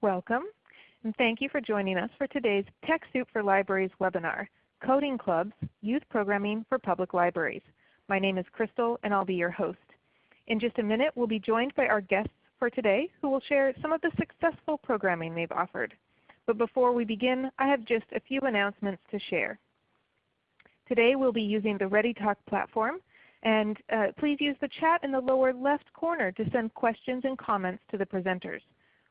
Welcome, and thank you for joining us for today's TechSoup for Libraries webinar, Coding Clubs, Youth Programming for Public Libraries. My name is Crystal and I'll be your host. In just a minute we'll be joined by our guests for today who will share some of the successful programming they've offered. But before we begin, I have just a few announcements to share. Today we'll be using the ReadyTalk platform and uh, please use the chat in the lower left corner to send questions and comments to the presenters.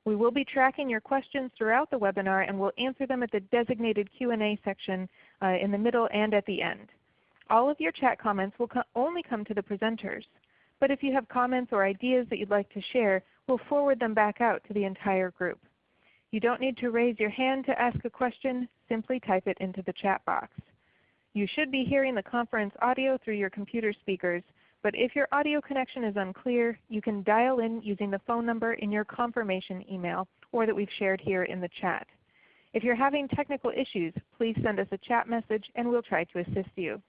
We will be tracking your questions throughout the webinar and we'll answer them at the designated Q&A section uh, in the middle and at the end. All of your chat comments will co only come to the presenters. But if you have comments or ideas that you'd like to share, we'll forward them back out to the entire group. You don't need to raise your hand to ask a question. Simply type it into the chat box. You should be hearing the conference audio through your computer speakers, but if your audio connection is unclear, you can dial in using the phone number in your confirmation email or that we've shared here in the chat. If you're having technical issues, please send us a chat message and we'll try to assist you.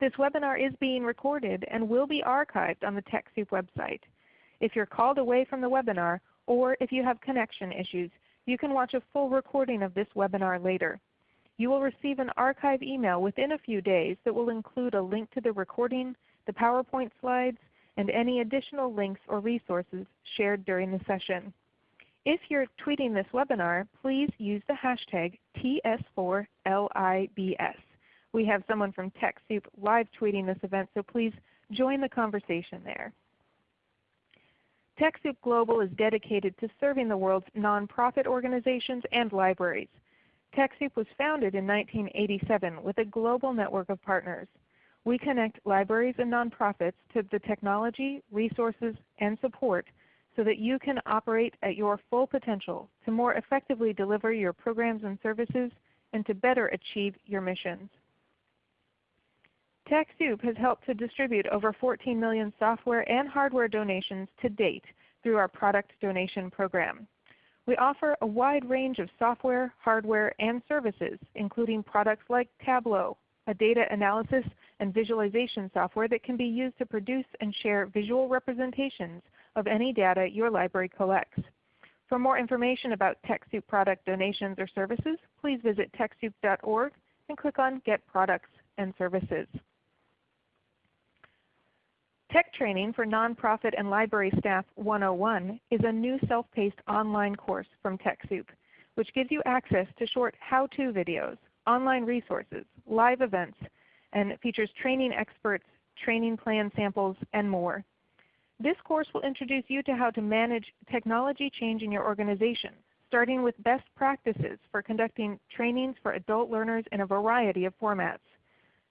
This webinar is being recorded and will be archived on the TechSoup website. If you're called away from the webinar or if you have connection issues, you can watch a full recording of this webinar later. You will receive an archive email within a few days that will include a link to the recording, the PowerPoint slides, and any additional links or resources shared during the session. If you're tweeting this webinar, please use the hashtag TS4LIBS. We have someone from TechSoup live tweeting this event, so please join the conversation there. TechSoup Global is dedicated to serving the world's nonprofit organizations and libraries. TechSoup was founded in 1987 with a global network of partners. We connect libraries and nonprofits to the technology, resources, and support so that you can operate at your full potential to more effectively deliver your programs and services and to better achieve your missions. TechSoup has helped to distribute over 14 million software and hardware donations to date through our product donation program. We offer a wide range of software, hardware, and services, including products like Tableau, a data analysis and visualization software that can be used to produce and share visual representations of any data your library collects. For more information about TechSoup product donations or services, please visit TechSoup.org and click on Get Products and Services. Tech Training for Nonprofit and Library Staff 101 is a new self-paced online course from TechSoup, which gives you access to short how-to videos, online resources, live events, and features training experts, training plan samples, and more. This course will introduce you to how to manage technology change in your organization, starting with best practices for conducting trainings for adult learners in a variety of formats.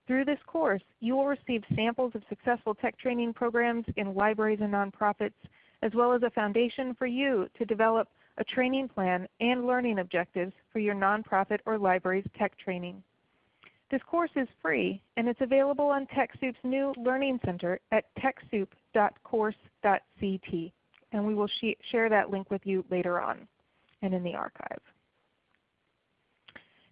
Through this course, you will receive samples of successful tech training programs in libraries and nonprofits, as well as a foundation for you to develop a training plan and learning objectives for your nonprofit or library's tech training. This course is free and it's available on TechSoup's new Learning Center at techsoup.course.ct. And we will sh share that link with you later on and in the archive.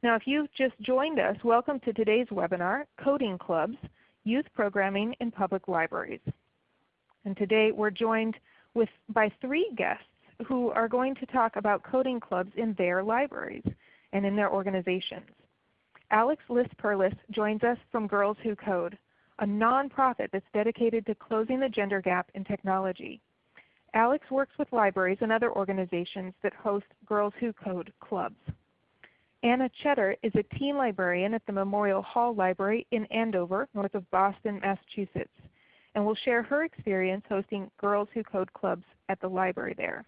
Now if you've just joined us, welcome to today's webinar, Coding Clubs, Youth Programming in Public Libraries. And today we're joined with, by three guests who are going to talk about coding clubs in their libraries and in their organizations. Alex Liss-Perlis joins us from Girls Who Code, a nonprofit that's dedicated to closing the gender gap in technology. Alex works with libraries and other organizations that host Girls Who Code clubs. Anna Cheddar is a teen librarian at the Memorial Hall Library in Andover, north of Boston, Massachusetts, and will share her experience hosting Girls Who Code clubs at the library there.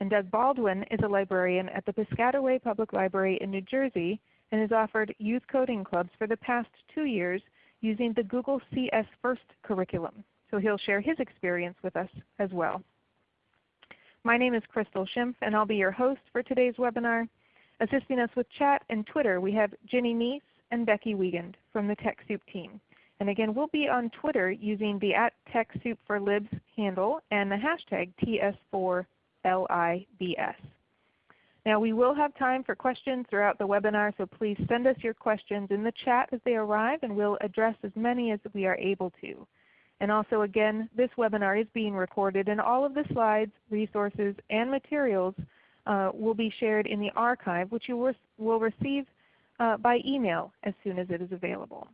And Doug Baldwin is a librarian at the Piscataway Public Library in New Jersey and has offered youth coding clubs for the past two years using the Google CS First curriculum. So he'll share his experience with us as well. My name is Crystal Schimpf and I'll be your host for today's webinar. Assisting us with chat and Twitter, we have Ginny Neese and Becky Wiegand from the TechSoup team. And again, we'll be on Twitter using the at TechSoupForLibs handle and the hashtag TS4LIBS. Now we will have time for questions throughout the webinar, so please send us your questions in the chat as they arrive and we'll address as many as we are able to. And also again, this webinar is being recorded and all of the slides, resources, and materials uh, will be shared in the archive which you will receive uh, by email as soon as it is available.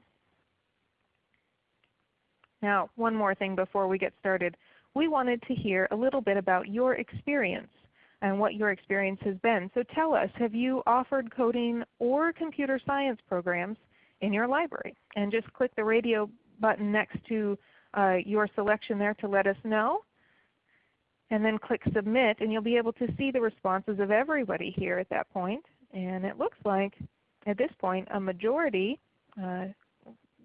Now one more thing before we get started. We wanted to hear a little bit about your experience and what your experience has been. So tell us, have you offered coding or computer science programs in your library? And just click the radio button next to uh, your selection there to let us know. And then click Submit and you'll be able to see the responses of everybody here at that point. And it looks like at this point a majority, uh,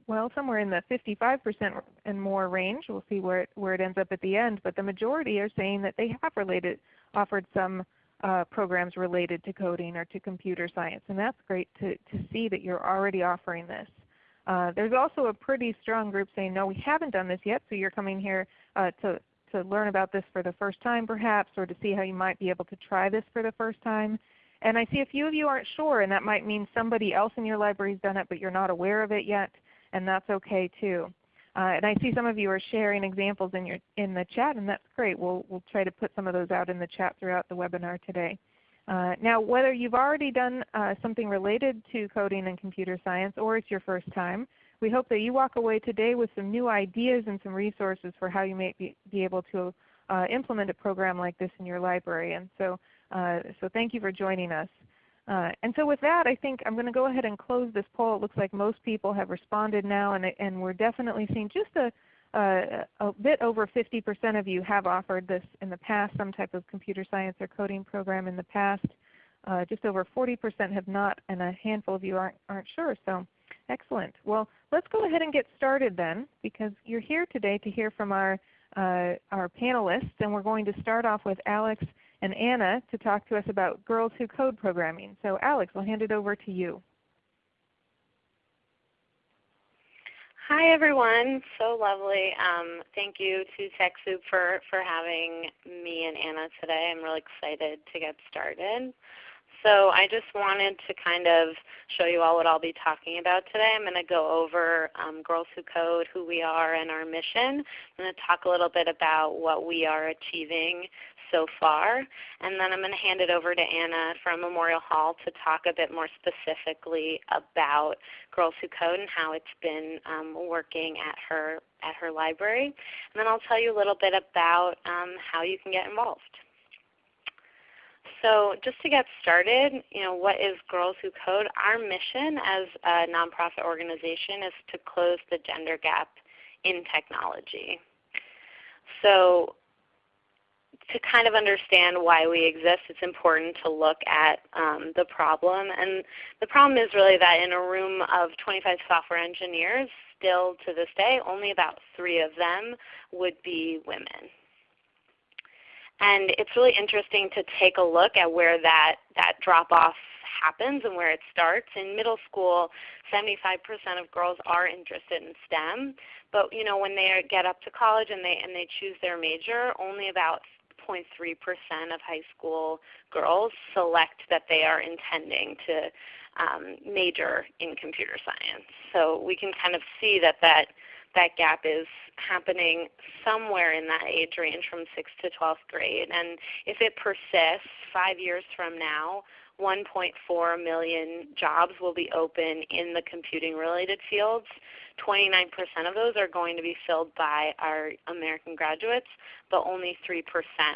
well somewhere in the 55% and more range, we'll see where it, where it ends up at the end, but the majority are saying that they have related, offered some uh, programs related to coding or to computer science. And that's great to, to see that you're already offering this. Uh, there's also a pretty strong group saying, no, we haven't done this yet, so you're coming here uh, to, to learn about this for the first time perhaps, or to see how you might be able to try this for the first time. And I see a few of you aren't sure, and that might mean somebody else in your library has done it, but you're not aware of it yet, and that's okay too. Uh, and I see some of you are sharing examples in, your, in the chat, and that's great. We'll, we'll try to put some of those out in the chat throughout the webinar today. Uh, now whether you've already done uh, something related to coding and computer science or it's your first time, we hope that you walk away today with some new ideas and some resources for how you may be, be able to uh, implement a program like this in your library. And so, uh, so thank you for joining us. Uh, and so with that, I think I'm going to go ahead and close this poll. It looks like most people have responded now, and, and we're definitely seeing just a, a bit over 50% of you have offered this in the past, some type of computer science or coding program in the past. Uh, just over 40% have not, and a handful of you aren't, aren't sure. So excellent. Well, let's go ahead and get started then, because you're here today to hear from our, uh, our panelists, and we're going to start off with Alex and Anna to talk to us about Girls Who Code programming. So Alex, I'll hand it over to you. Hi everyone, so lovely. Um, thank you to TechSoup for, for having me and Anna today. I'm really excited to get started. So I just wanted to kind of show you all what I'll be talking about today. I'm going to go over um, Girls Who Code, who we are, and our mission. I'm going to talk a little bit about what we are achieving so far. And then I'm going to hand it over to Anna from Memorial Hall to talk a bit more specifically about Girls Who Code and how it's been um, working at her, at her library. And then I'll tell you a little bit about um, how you can get involved. So just to get started, you know, what is Girls Who Code? Our mission as a nonprofit organization is to close the gender gap in technology. So to kind of understand why we exist, it's important to look at um, the problem. And the problem is really that in a room of 25 software engineers, still to this day, only about three of them would be women. And it's really interesting to take a look at where that, that drop-off happens and where it starts. In middle school, 75% of girls are interested in STEM, but you know when they get up to college and they and they choose their major, only about 0.3% of high school girls select that they are intending to um, major in computer science. So we can kind of see that that, that gap is happening somewhere in that age range from 6th to 12th grade. And if it persists five years from now, 1.4 million jobs will be open in the computing related fields. 29% of those are going to be filled by our American graduates, but only 3%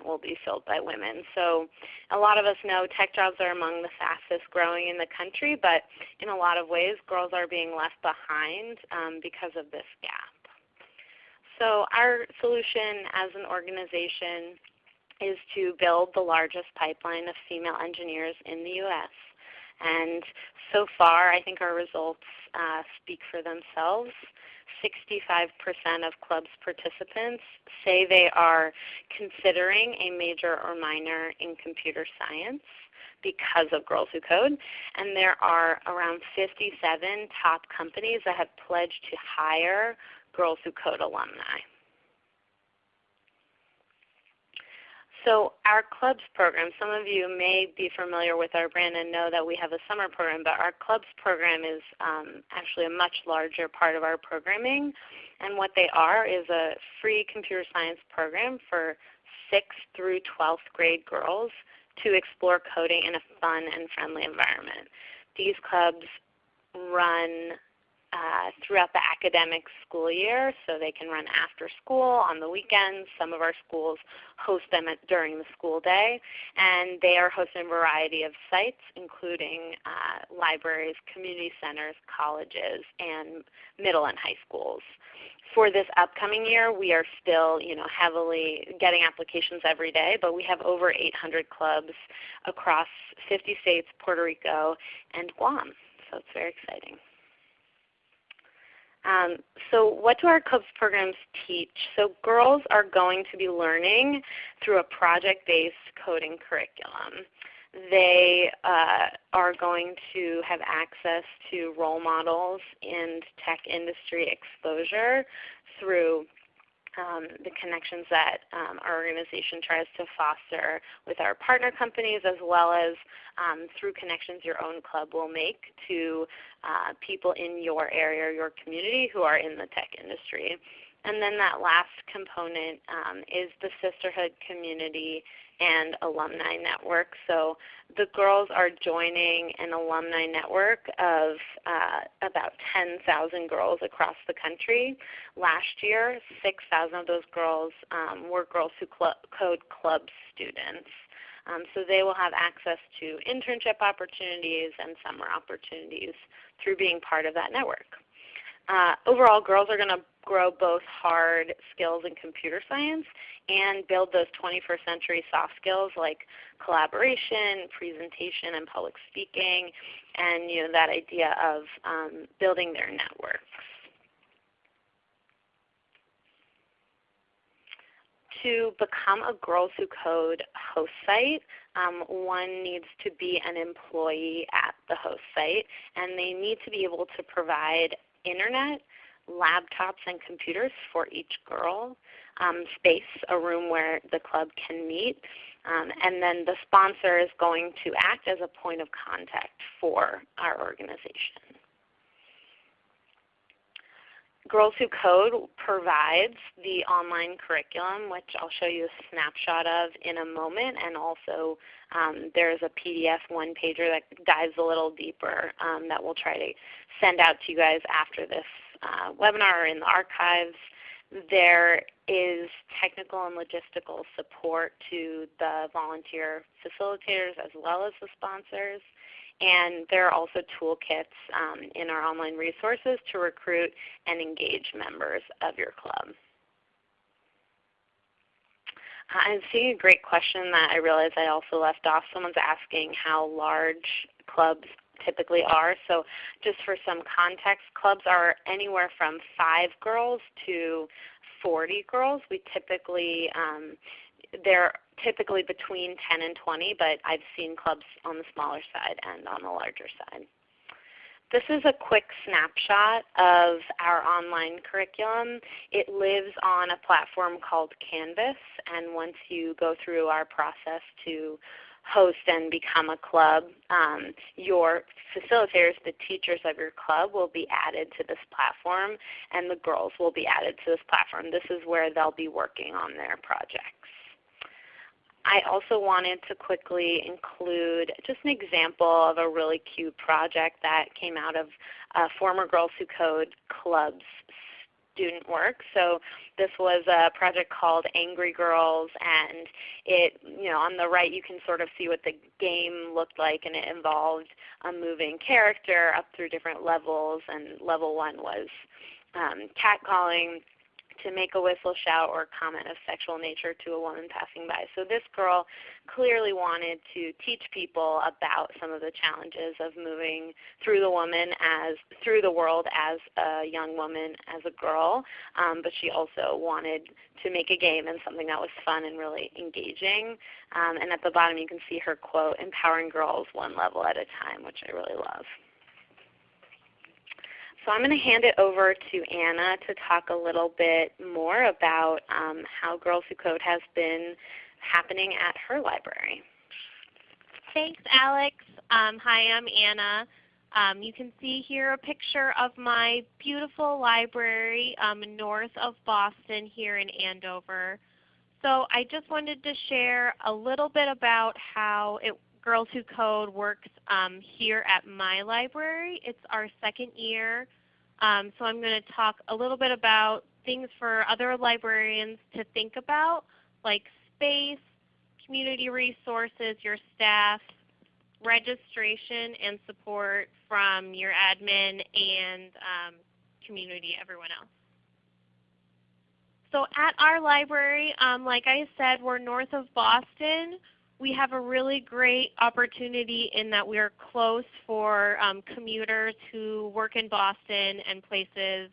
will be filled by women. So a lot of us know tech jobs are among the fastest growing in the country, but in a lot of ways girls are being left behind um, because of this gap. So our solution as an organization is to build the largest pipeline of female engineers in the U.S. And so far, I think our results uh, speak for themselves. 65% of club's participants say they are considering a major or minor in computer science because of Girls Who Code. And there are around 57 top companies that have pledged to hire Girls Who Code alumni. So our clubs program, some of you may be familiar with our brand and know that we have a summer program, but our clubs program is um, actually a much larger part of our programming. And what they are is a free computer science program for 6th through 12th grade girls to explore coding in a fun and friendly environment. These clubs run uh, throughout the academic school year, so they can run after school on the weekends. Some of our schools host them at, during the school day, and they are hosted in a variety of sites, including uh, libraries, community centers, colleges, and middle and high schools. For this upcoming year, we are still you know, heavily getting applications every day, but we have over 800 clubs across 50 states, Puerto Rico, and Guam. So it's very exciting. Um, so what do our clubs programs teach? So girls are going to be learning through a project-based coding curriculum. They uh, are going to have access to role models and tech industry exposure through um, the connections that um, our organization tries to foster with our partner companies as well as um, through connections your own club will make to uh, people in your area or your community who are in the tech industry. And then that last component um, is the sisterhood community and alumni network. So the girls are joining an alumni network of uh, about 10,000 girls across the country. Last year, 6,000 of those girls um, were girls who cl code club students. Um, so they will have access to internship opportunities and summer opportunities through being part of that network. Uh, overall, girls are going to grow both hard skills in computer science and build those 21st century soft skills like collaboration, presentation, and public speaking, and you know, that idea of um, building their networks. To become a Girls Who Code host site, um, one needs to be an employee at the host site, and they need to be able to provide internet, laptops and computers for each girl, um, space, a room where the club can meet, um, and then the sponsor is going to act as a point of contact for our organization. Girls Who Code provides the online curriculum, which I'll show you a snapshot of in a moment, and also um, there's a PDF one-pager that dives a little deeper um, that we'll try to send out to you guys after this uh, webinar or in the archives. There is technical and logistical support to the volunteer facilitators as well as the sponsors. And there are also toolkits um, in our online resources to recruit and engage members of your club. I'm seeing a great question that I realize I also left off. Someone's asking how large clubs typically are. So just for some context, clubs are anywhere from 5 girls to 40 girls. We typically um, they're typically between 10 and 20, but I've seen clubs on the smaller side and on the larger side. This is a quick snapshot of our online curriculum. It lives on a platform called Canvas, and once you go through our process to host and become a club, um, your facilitators, the teachers of your club, will be added to this platform, and the girls will be added to this platform. This is where they'll be working on their projects. I also wanted to quickly include just an example of a really cute project that came out of uh, former Girls Who Code Club's student work. So this was a project called Angry Girls, and it, you know, on the right you can sort of see what the game looked like, and it involved a moving character up through different levels. And level one was um, catcalling to make a whistle, shout, or comment of sexual nature to a woman passing by. So this girl clearly wanted to teach people about some of the challenges of moving through the woman as through the world as a young woman, as a girl, um, but she also wanted to make a game and something that was fun and really engaging. Um, and at the bottom you can see her quote, empowering girls one level at a time, which I really love. So I'm going to hand it over to Anna to talk a little bit more about um, how Girls Who Code has been happening at her library. Thanks, Alex. Um, hi, I'm Anna. Um, you can see here a picture of my beautiful library um, north of Boston here in Andover. So I just wanted to share a little bit about how it, Girls Who Code works um, here at my library. It's our second year. Um, so I'm going to talk a little bit about things for other librarians to think about, like space, community resources, your staff, registration and support from your admin and um, community, everyone else. So at our library, um, like I said, we're north of Boston. We have a really great opportunity in that we are close for um, commuters who work in Boston and places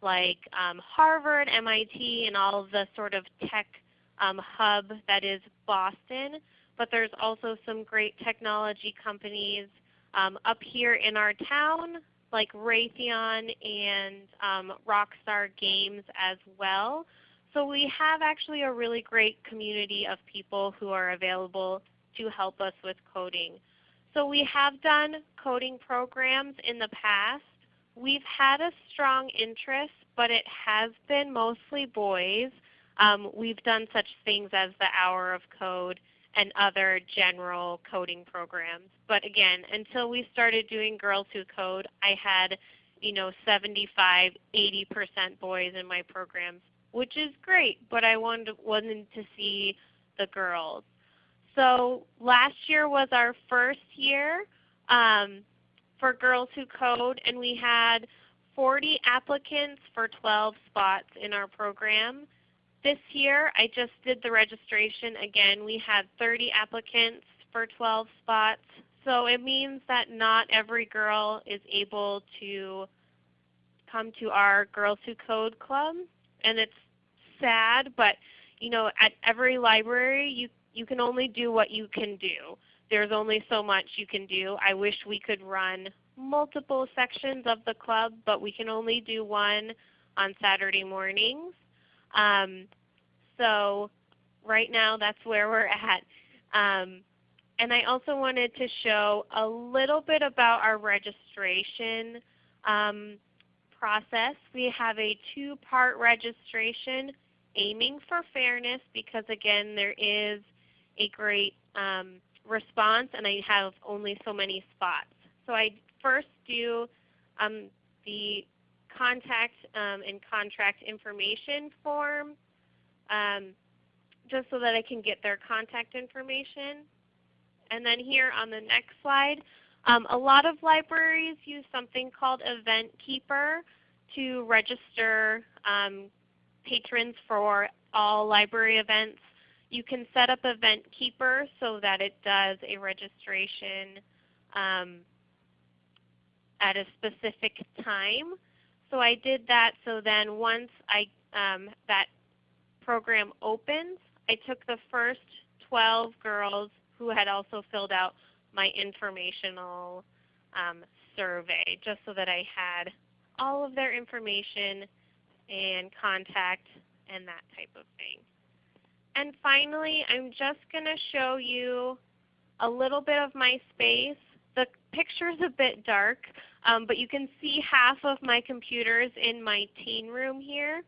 like um, Harvard, MIT, and all the sort of tech um, hub that is Boston but there's also some great technology companies um, up here in our town like Raytheon and um, Rockstar Games as well. So we have actually a really great community of people who are available to help us with coding. So we have done coding programs in the past. We've had a strong interest, but it has been mostly boys. Um, we've done such things as the Hour of Code and other general coding programs. But again, until we started doing Girls Who Code, I had you know 75, 80% boys in my programs, which is great, but I wanted, wanted to see the girls. So last year was our first year um, for Girls Who Code, and we had 40 applicants for 12 spots in our program. This year I just did the registration again. We had 30 applicants for 12 spots. So it means that not every girl is able to come to our Girls Who Code Club. And it's sad, but you know, at every library you, you can only do what you can do. There's only so much you can do. I wish we could run multiple sections of the club, but we can only do one on Saturday mornings. Um, so right now that's where we're at. Um, and I also wanted to show a little bit about our registration um, process. We have a two-part registration aiming for fairness because again there is a great um, response and I have only so many spots. So I first do um, the contact um, and contract information form um, just so that I can get their contact information. And then here on the next slide, um, a lot of libraries use something called Event Keeper to register um, patrons for all library events. You can set up Event Keeper so that it does a registration um, at a specific time. So I did that so then once I um, that program opens, I took the first 12 girls who had also filled out my informational um, survey just so that I had all of their information and contact and that type of thing. And finally, I'm just going to show you a little bit of my space. The picture is a bit dark, um, but you can see half of my computers in my teen room here.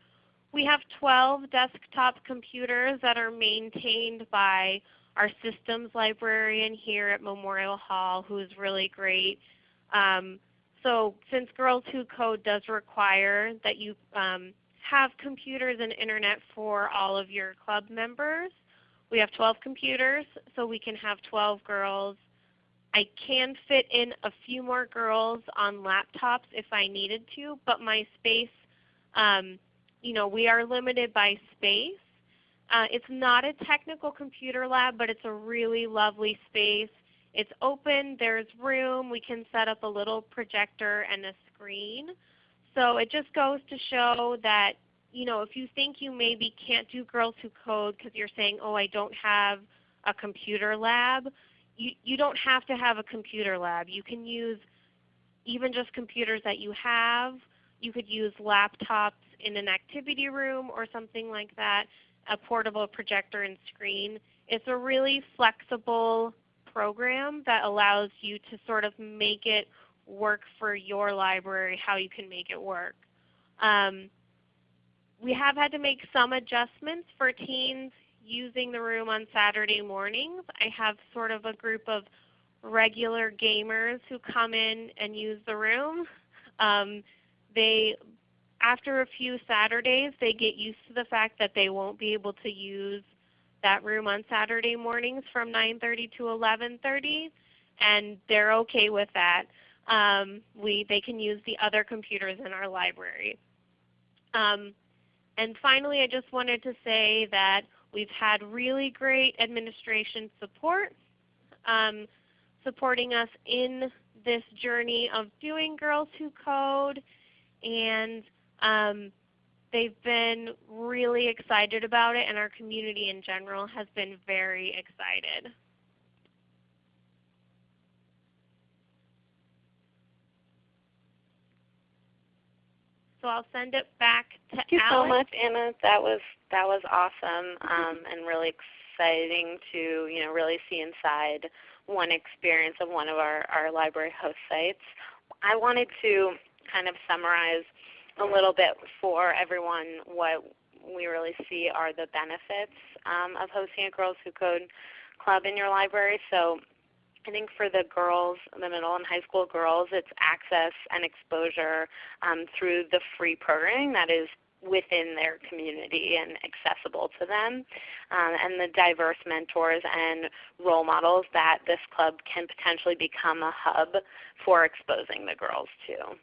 We have 12 desktop computers that are maintained by our systems librarian here at Memorial Hall who is really great. Um, so since Girls Who Code does require that you um, have computers and internet for all of your club members, we have 12 computers so we can have 12 girls. I can fit in a few more girls on laptops if I needed to, but my space um, you know, we are limited by space. Uh, it's not a technical computer lab, but it's a really lovely space. It's open. There's room. We can set up a little projector and a screen. So it just goes to show that you know, if you think you maybe can't do Girls Who Code because you're saying, oh, I don't have a computer lab, you, you don't have to have a computer lab. You can use even just computers that you have. You could use laptops in an activity room or something like that, a portable projector and screen. it's a really flexible program that allows you to sort of make it work for your library, how you can make it work. Um, we have had to make some adjustments for teens using the room on Saturday mornings. I have sort of a group of regular gamers who come in and use the room. Um, they, after a few Saturdays, they get used to the fact that they won't be able to use that room on Saturday mornings from 9.30 to 11.30, and they're okay with that. Um, we, they can use the other computers in our library. Um, and finally, I just wanted to say that we've had really great administration support um, supporting us in this journey of doing Girls Who Code. And um, they've been really excited about it, and our community in general has been very excited. So I'll send it back to Thank you Alex. so much, Anna. That was that was awesome um, and really exciting to you know really see inside one experience of one of our, our library host sites. I wanted to kind of summarize a little bit for everyone what we really see are the benefits um, of hosting a Girls Who Code club in your library. So I think for the girls, the middle and high school girls, it's access and exposure um, through the free programming that is within their community and accessible to them, um, and the diverse mentors and role models that this club can potentially become a hub for exposing the girls to.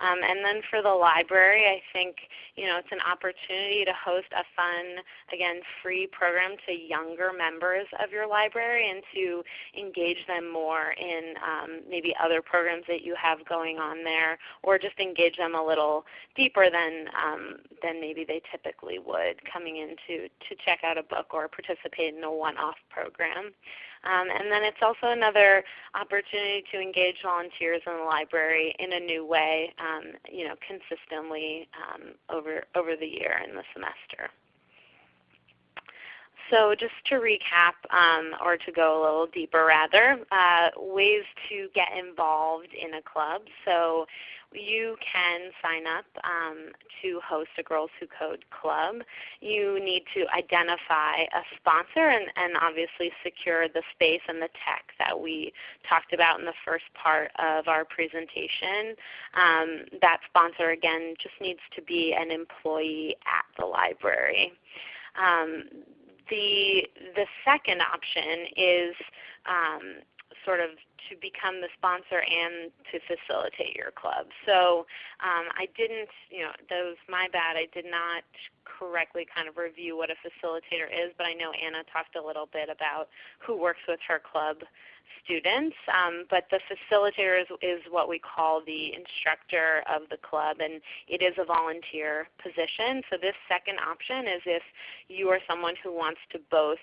Um, and then for the library, I think you know it's an opportunity to host a fun, again, free program to younger members of your library and to engage them more in um, maybe other programs that you have going on there, or just engage them a little deeper than um, than maybe they typically would coming in to, to check out a book or participate in a one-off program. Um, and then it's also another opportunity to engage volunteers in the library in a new way, um, you know, consistently um, over, over the year and the semester. So just to recap, um, or to go a little deeper rather, uh, ways to get involved in a club. So you can sign up um, to host a Girls Who Code club. You need to identify a sponsor and, and obviously secure the space and the tech that we talked about in the first part of our presentation. Um, that sponsor again just needs to be an employee at the library. Um, the, the second option is um, sort of to become the sponsor and to facilitate your club. So um, I didn't, you know, that was my bad. I did not correctly kind of review what a facilitator is, but I know Anna talked a little bit about who works with her club students. Um, but the facilitator is, is what we call the instructor of the club, and it is a volunteer position. So this second option is if you are someone who wants to both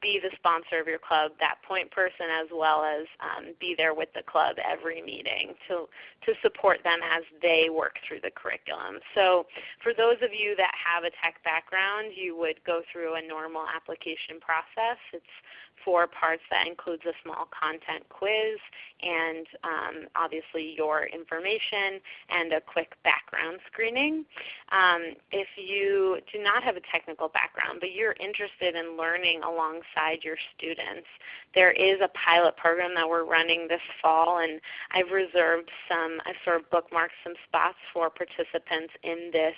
be the sponsor of your club, that point person, as well as um, be there with the club every meeting to, to support them as they work through the curriculum. So for those of you that have a tech background, you would go through a normal application process. It's four parts that includes a small content quiz and um, obviously your information and a quick background screening. Um, if you do not have a technical background but you're interested in learning alongside your students, there is a pilot program that we're running this fall and I've reserved some, I've sort of bookmarked some spots for participants in this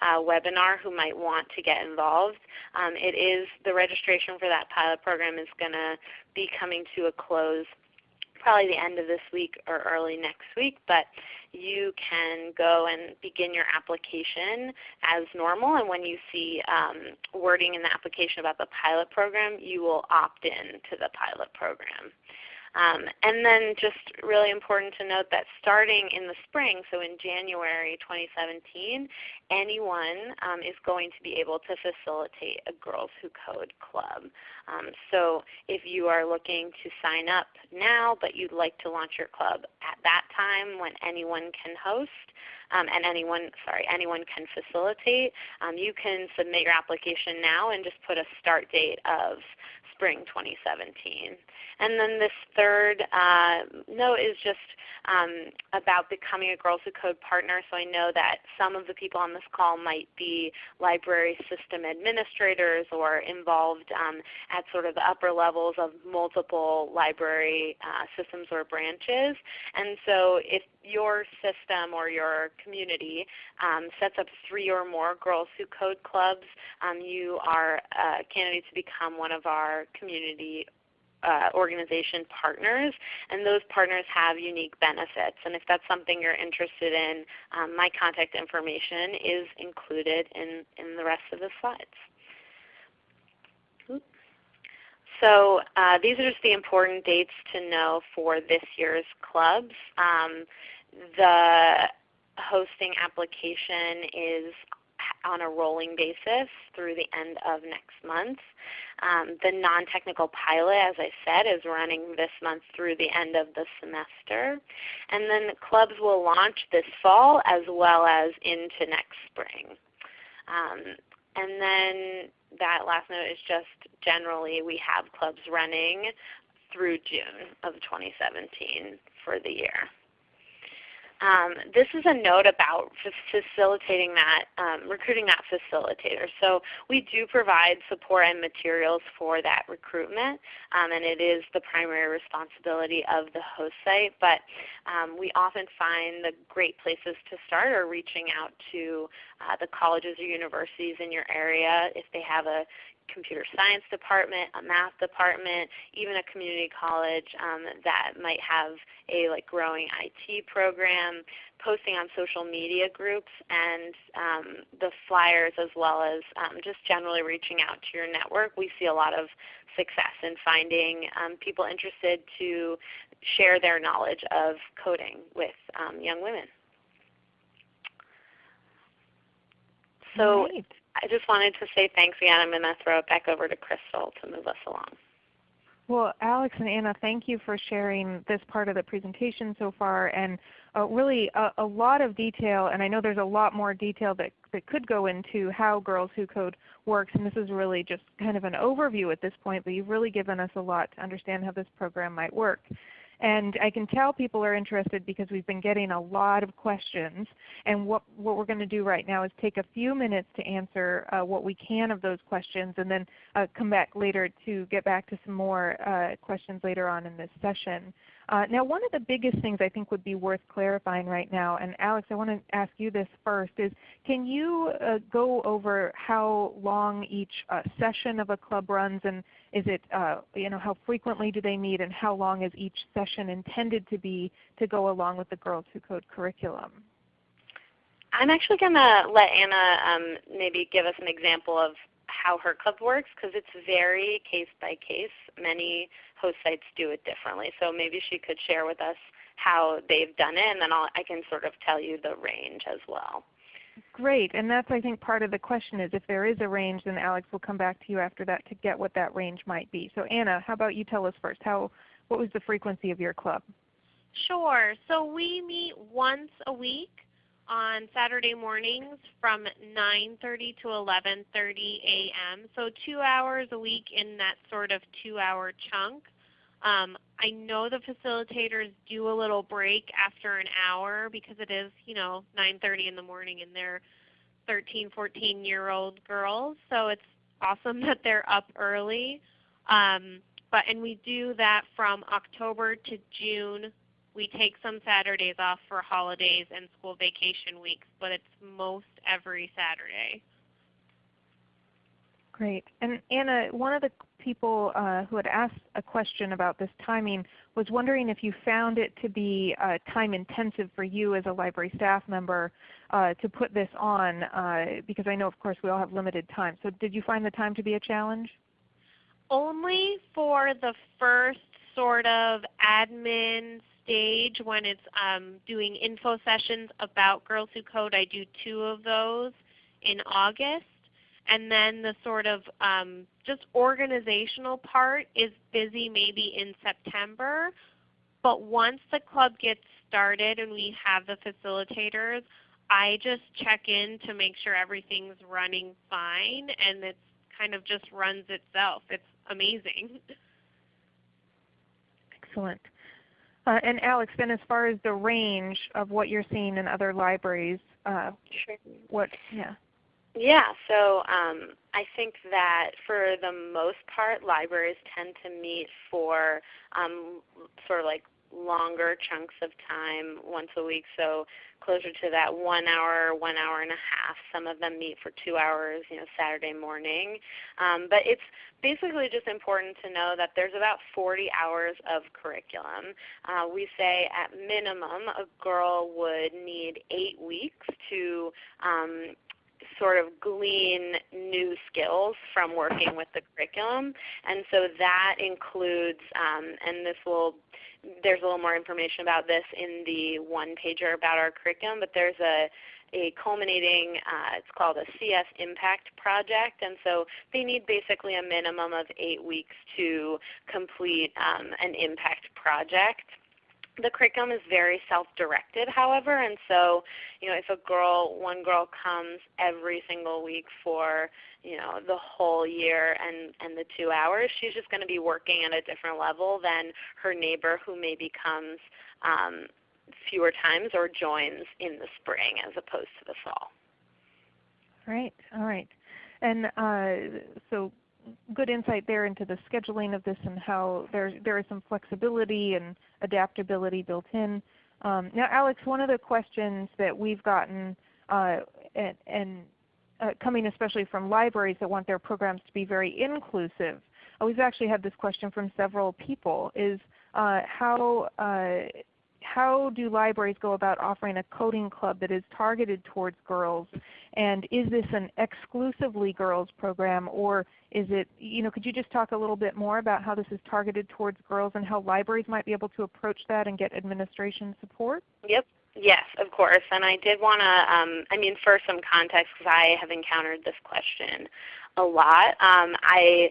uh, webinar who might want to get involved. Um, it is the registration for that pilot program is going to be coming to a close probably the end of this week or early next week, but you can go and begin your application as normal. And when you see um, wording in the application about the pilot program, you will opt in to the pilot program. Um, and then just really important to note that starting in the spring, so in January 2017, anyone um, is going to be able to facilitate a Girls Who Code club. Um, so if you are looking to sign up now but you'd like to launch your club at that time when anyone can host, um, and anyone, sorry, anyone can facilitate, um, you can submit your application now and just put a start date of spring 2017. And then this third uh, note is just um, about becoming a Girls Who Code partner. So I know that some of the people on this call might be library system administrators or involved um, at sort of the upper levels of multiple library uh, systems or branches. And so if your system or your community um, sets up three or more Girls Who Code clubs, um, you are a candidate to become one of our community uh, organization partners, and those partners have unique benefits. And if that's something you're interested in, um, my contact information is included in, in the rest of the slides. So uh, these are just the important dates to know for this year's clubs. Um, the hosting application is on a rolling basis through the end of next month. Um, the non-technical pilot, as I said, is running this month through the end of the semester. And then clubs will launch this fall as well as into next spring. Um, and then that last note is just generally we have clubs running through June of 2017 for the year. Um, this is a note about facilitating that, um, recruiting that facilitator. So we do provide support and materials for that recruitment, um, and it is the primary responsibility of the host site. But um, we often find the great places to start are reaching out to uh, the colleges or universities in your area if they have a computer science department, a math department, even a community college um, that might have a like growing IT program, posting on social media groups and um, the flyers as well as um, just generally reaching out to your network. We see a lot of success in finding um, people interested to share their knowledge of coding with um, young women. So Great. I just wanted to say thanks again. I'm going to throw it back over to Crystal to move us along. Well, Alex and Anna, thank you for sharing this part of the presentation so far and uh, really a, a, lot of detail. And I know there's a lot more detail that, that could go into how Girls Who Code works. And this is really just kind of an overview at this point, but you've really given us a lot to understand how this program might work. And I can tell people are interested because we've been getting a lot of questions. And what, what we're going to do right now is take a few minutes to answer uh, what we can of those questions and then uh, come back later to get back to some more uh, questions later on in this session. Uh, now one of the biggest things I think would be worth clarifying right now, and Alex I want to ask you this first, is can you uh, go over how long each uh, session of a club runs and is it, uh, you know, how frequently do they meet and how long is each session intended to be to go along with the Girls Who Code curriculum? I'm actually going to let Anna um, maybe give us an example of how her club works because it's very case by case. Many host sites do it differently. So maybe she could share with us how they've done it and then I'll, I can sort of tell you the range as well. Great, and that's I think part of the question is if there is a range, then Alex will come back to you after that to get what that range might be. So Anna, how about you tell us first, how, what was the frequency of your club? Sure. So we meet once a week on Saturday mornings from 9.30 to 11.30 a.m. So two hours a week in that sort of two-hour chunk. Um, I know the facilitators do a little break after an hour because it is, you know, 9:30 in the morning and they're 13, 14 year old girls. So it's awesome that they're up early. Um, but and we do that from October to June. We take some Saturdays off for holidays and school vacation weeks, but it's most every Saturday. Great. And Anna, one of the people uh, who had asked a question about this timing was wondering if you found it to be uh, time intensive for you as a library staff member uh, to put this on uh, because I know of course we all have limited time. So did you find the time to be a challenge? Only for the first sort of admin stage when it's um, doing info sessions about Girls Who Code. I do two of those in August and then the sort of um, just organizational part is busy maybe in September. But once the club gets started and we have the facilitators, I just check in to make sure everything's running fine and it kind of just runs itself. It's amazing. Excellent. Uh, and Alex, then as far as the range of what you're seeing in other libraries, uh, sure. what, yeah. Yeah, so um, I think that for the most part, libraries tend to meet for um, sort of like longer chunks of time once a week, so closer to that one hour, one hour and a half. Some of them meet for two hours, you know, Saturday morning. Um, but it's basically just important to know that there's about 40 hours of curriculum. Uh, we say at minimum a girl would need eight weeks to um, sort of glean new skills from working with the curriculum. And so that includes, um, and this will there's a little more information about this in the one pager about our curriculum, but there's a a culminating, uh, it's called a CS Impact Project, and so they need basically a minimum of eight weeks to complete um, an impact project the curriculum is very self-directed, however, and so you know if a girl, one girl comes every single week for you know the whole year and and the two hours, she's just going to be working at a different level than her neighbor who maybe comes um, fewer times or joins in the spring as opposed to the fall. Right. All right. And uh, so good insight there into the scheduling of this and how there, there is some flexibility and adaptability built in. Um, now Alex, one of the questions that we've gotten uh, and, and uh, coming especially from libraries that want their programs to be very inclusive, uh, we've actually had this question from several people, is uh, how uh, how do libraries go about offering a coding club that is targeted towards girls? And is this an exclusively girls program or is it, you know, could you just talk a little bit more about how this is targeted towards girls and how libraries might be able to approach that and get administration support? Yep. Yes, of course. And I did want to, um, I mean, for some context, because I have encountered this question a lot. Um, I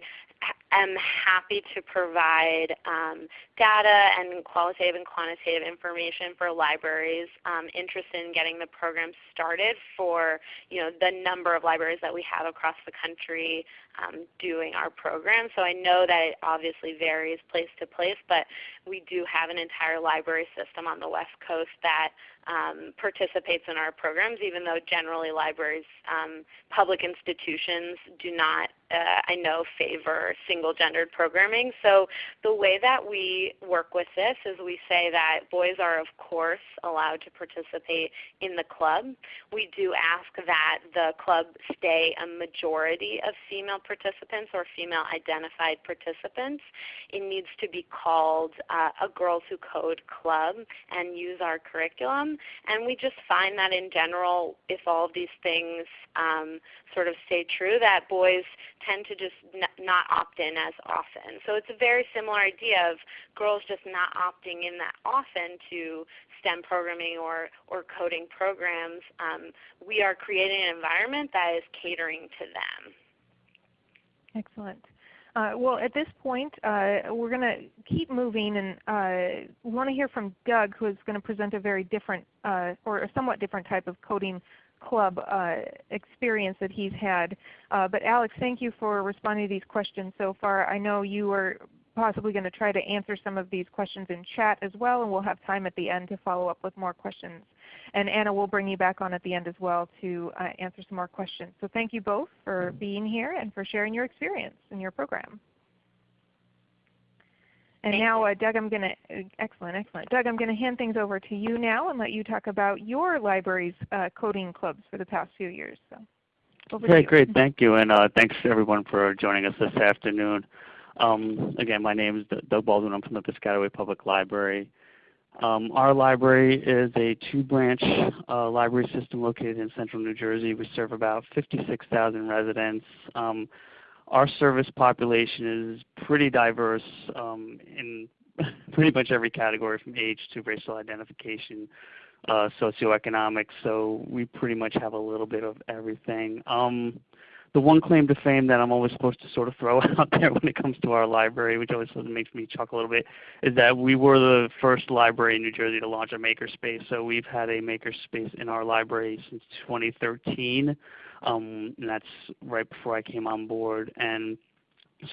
am happy to provide um, data and qualitative and quantitative information for libraries um, interested in getting the program started for you know, the number of libraries that we have across the country um, doing our program. So I know that it obviously varies place to place, but we do have an entire library system on the West Coast that um, participates in our programs, even though generally libraries, um, public institutions do not, uh, I know, favor single gendered programming. So the way that we work with this is we say that boys are of course allowed to participate in the club. We do ask that the club stay a majority of female participants or female identified participants. It needs to be called uh, a Girls Who Code Club and use our curriculum. And we just find that in general, if all of these things um, sort of stay true, that boys tend to just not opt in as often. So it's a very similar idea of girls just not opting in that often to STEM programming or, or coding programs. Um, we are creating an environment that is catering to them. Excellent. Uh, well, at this point, uh, we're going to keep moving, and uh, want to hear from Doug, who is going to present a very different uh, or a somewhat different type of coding club uh, experience that he's had. Uh, but Alex, thank you for responding to these questions so far. I know you are possibly going to try to answer some of these questions in chat as well, and we'll have time at the end to follow up with more questions. And Anna will bring you back on at the end as well to uh, answer some more questions. So thank you both for being here and for sharing your experience in your program. And Thank now, uh, Doug, I'm going to excellent, excellent. Doug, I'm going to hand things over to you now and let you talk about your library's uh, coding clubs for the past few years. So, okay, great. Thank you, and uh, thanks everyone for joining us this afternoon. Um, again, my name is Doug Baldwin. I'm from the Piscataway Public Library. Um, our library is a two-branch uh, library system located in central New Jersey. We serve about 56,000 residents. Um, our service population is pretty diverse um, in pretty much every category from age to racial identification, uh, socioeconomic. So we pretty much have a little bit of everything. Um, the one claim to fame that I'm always supposed to sort of throw out there when it comes to our library, which always sort of makes me chuckle a little bit, is that we were the first library in New Jersey to launch a makerspace. So we've had a makerspace in our library since 2013, um, and that's right before I came on board. And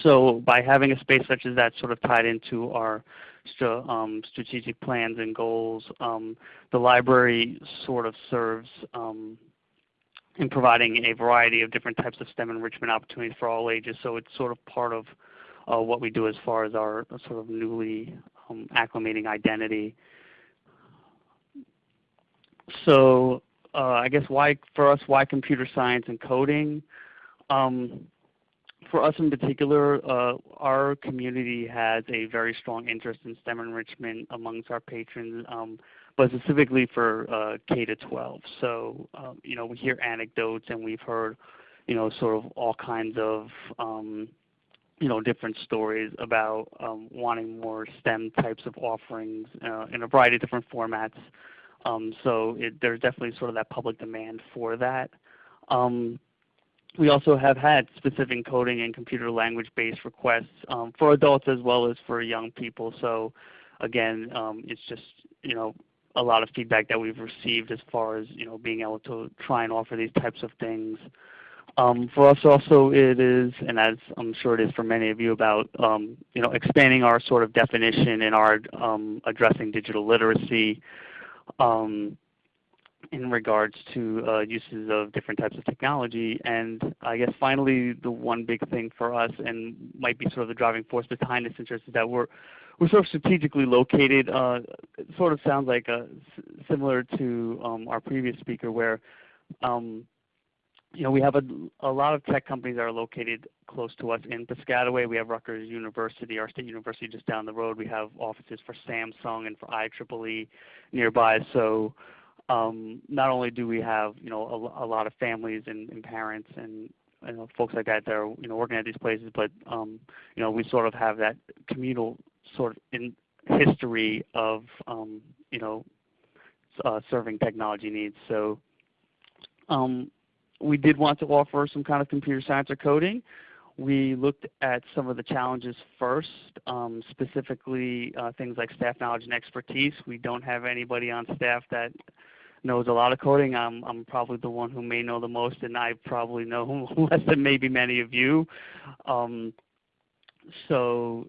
so by having a space such as that sort of tied into our um, strategic plans and goals, um, the library sort of serves um, in providing a variety of different types of STEM enrichment opportunities for all ages. So it's sort of part of uh, what we do as far as our sort of newly um, acclimating identity. So uh, I guess why for us, why computer science and coding? Um, for us in particular, uh, our community has a very strong interest in STEM enrichment amongst our patrons, um, but specifically for uh, K to 12. So, um, you know, we hear anecdotes and we've heard, you know, sort of all kinds of, um, you know, different stories about um, wanting more STEM types of offerings uh, in a variety of different formats. Um, so it, there's definitely sort of that public demand for that. Um, we also have had specific coding and computer language based requests um, for adults as well as for young people. So again, um, it's just you know a lot of feedback that we've received as far as you know being able to try and offer these types of things. Um, for us also it is, and as I'm sure it is for many of you, about um, you know expanding our sort of definition in our um, addressing digital literacy. Um, in regards to uh, uses of different types of technology. And I guess finally the one big thing for us and might be sort of the driving force behind this interest is that we're we're sort of strategically located. Uh, it sort of sounds like a, similar to um, our previous speaker where um, you know, we have a, a lot of tech companies that are located close to us in Piscataway. We have Rutgers University, our state university just down the road. We have offices for Samsung and for IEEE nearby. So um, not only do we have you know a, a lot of families and, and parents and folks like that that are you know working at these places, but um, you know we sort of have that communal sort of in history of um, you know uh, serving technology needs. So um, we did want to offer some kind of computer science or coding. We looked at some of the challenges first, um, specifically uh, things like staff knowledge and expertise. We don't have anybody on staff that knows a lot of coding. I'm, I'm probably the one who may know the most, and I probably know less than maybe many of you. Um, so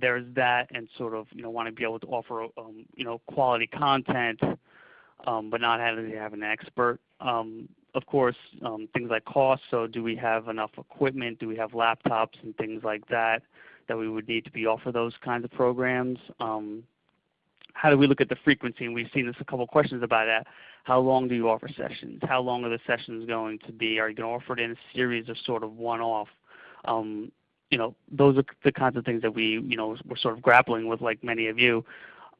there's that, and sort of you know want to be able to offer um, you know quality content, um, but not having to have an expert. Um, of course, um, things like cost. So do we have enough equipment? Do we have laptops and things like that that we would need to be offer those kinds of programs? Um, how do we look at the frequency? And we've seen this a couple questions about that. How long do you offer sessions? How long are the sessions going to be? Are you going to offer it in a series of sort of one-off? Um, you know, those are the kinds of things that we, you know, we're sort of grappling with, like many of you.